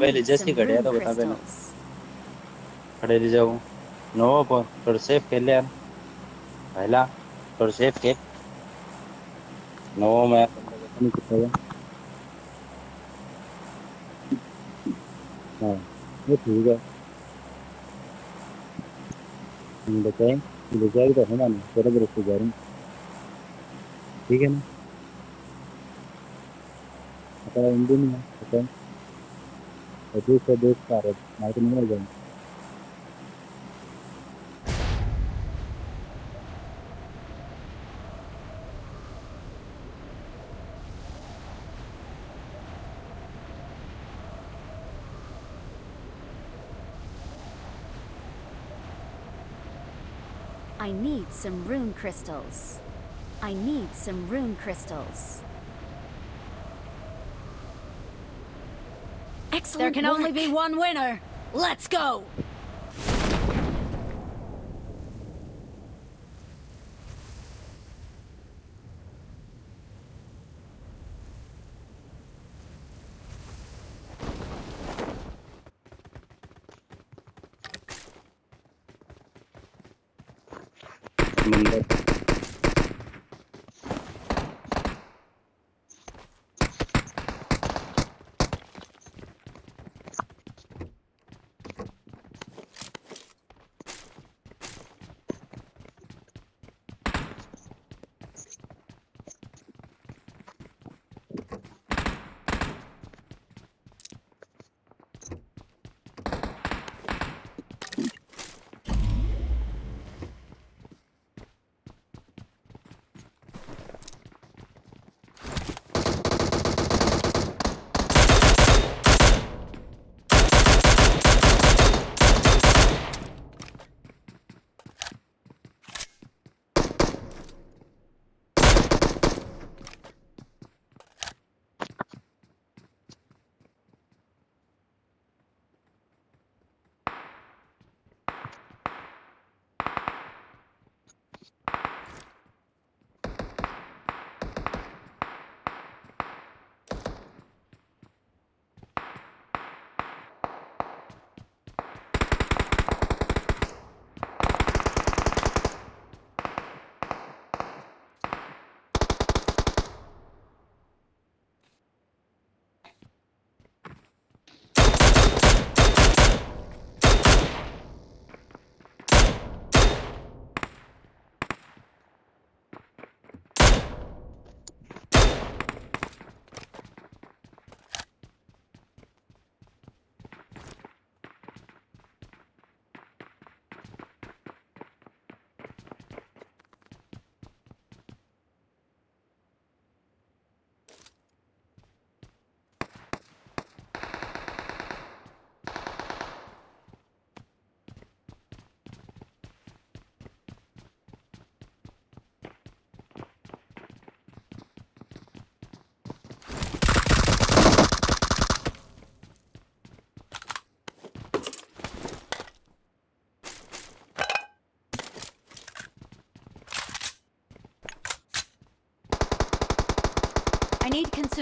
पहले need जैसी some तो बता देना crystals. खड़े रह जाओ नो पर थोड़ा सेफ़ खेल यार पहला थोड़ा सेफ़ खेल नो मैं नहीं कितना है हाँ ये ठीक है हम बताएँ बताएगी तो है ना तेरा भी रस्ते जा रहे हैं ठीक है ना हिंदी नहीं है बताएँ I need some rune crystals. I need some rune crystals. Excellent There can work. only be one winner. Let's go!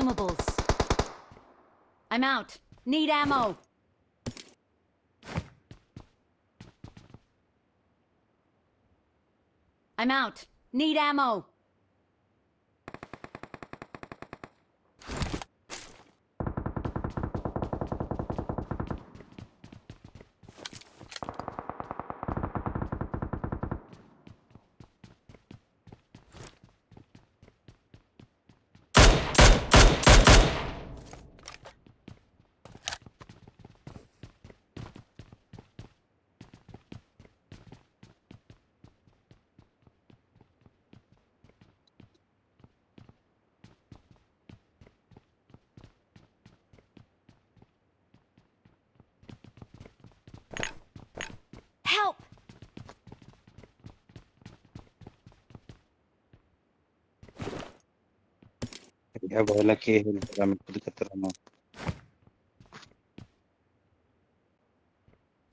Consumables. I'm out. Need ammo. I'm out. Need ammo.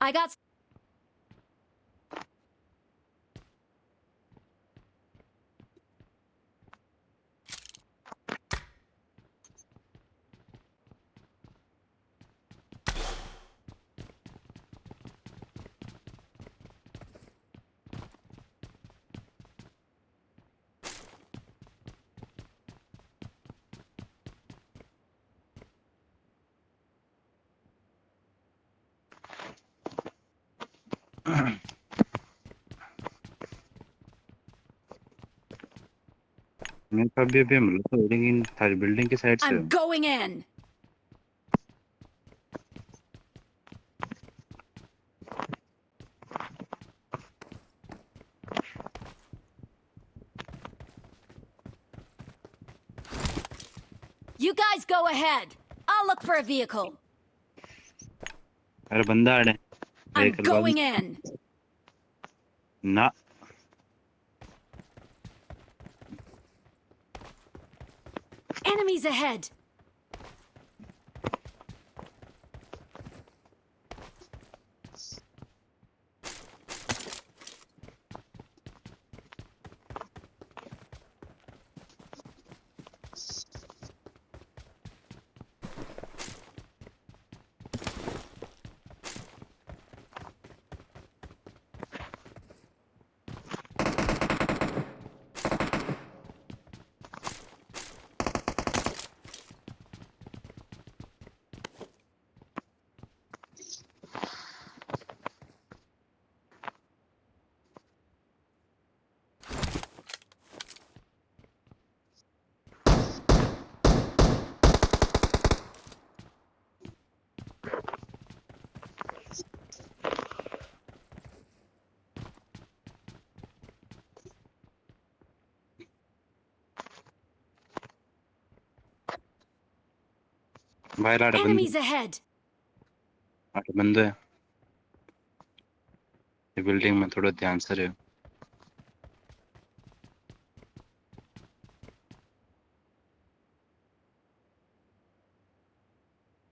I got. मैं तो अभी अभी हमला तो building थारी building की side से I'm going in. You guys go ahead. I'll look for a vehicle. अरे बंदा आड़े I'm going in. Not. Enemies ahead. आड़े बंदे Enemies ahead. आड़े बंदे ये बिल्डिंग में थोड़ा ध्यान से रहो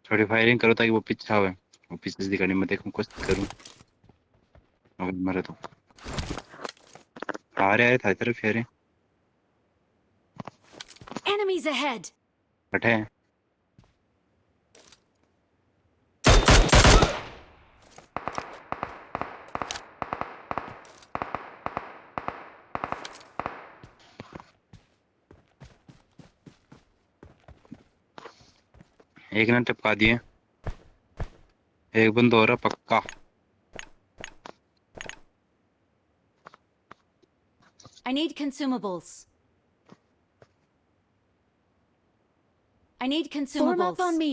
थोड़ी फायरिंग करो ताकि वो पीछे आवे वो पीछे से दिखाने में देखूँ कुछ करूँ अगर मरे तो आ रहे आ रहे था तरफ़ फेरे Enemies ahead. बैठे हैं एक ने टपका दिए। एक बंद हो रहा पक्का। I need consumables. I need Form up on me.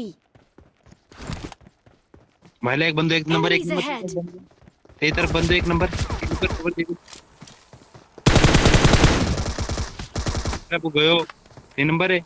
भाई एक बंदो एक नंबर एक नंबर। तेरी तरफ़ बंदो एक नंबर। ऊपर ऊपर देखो अरे गयो तीन नंबर है।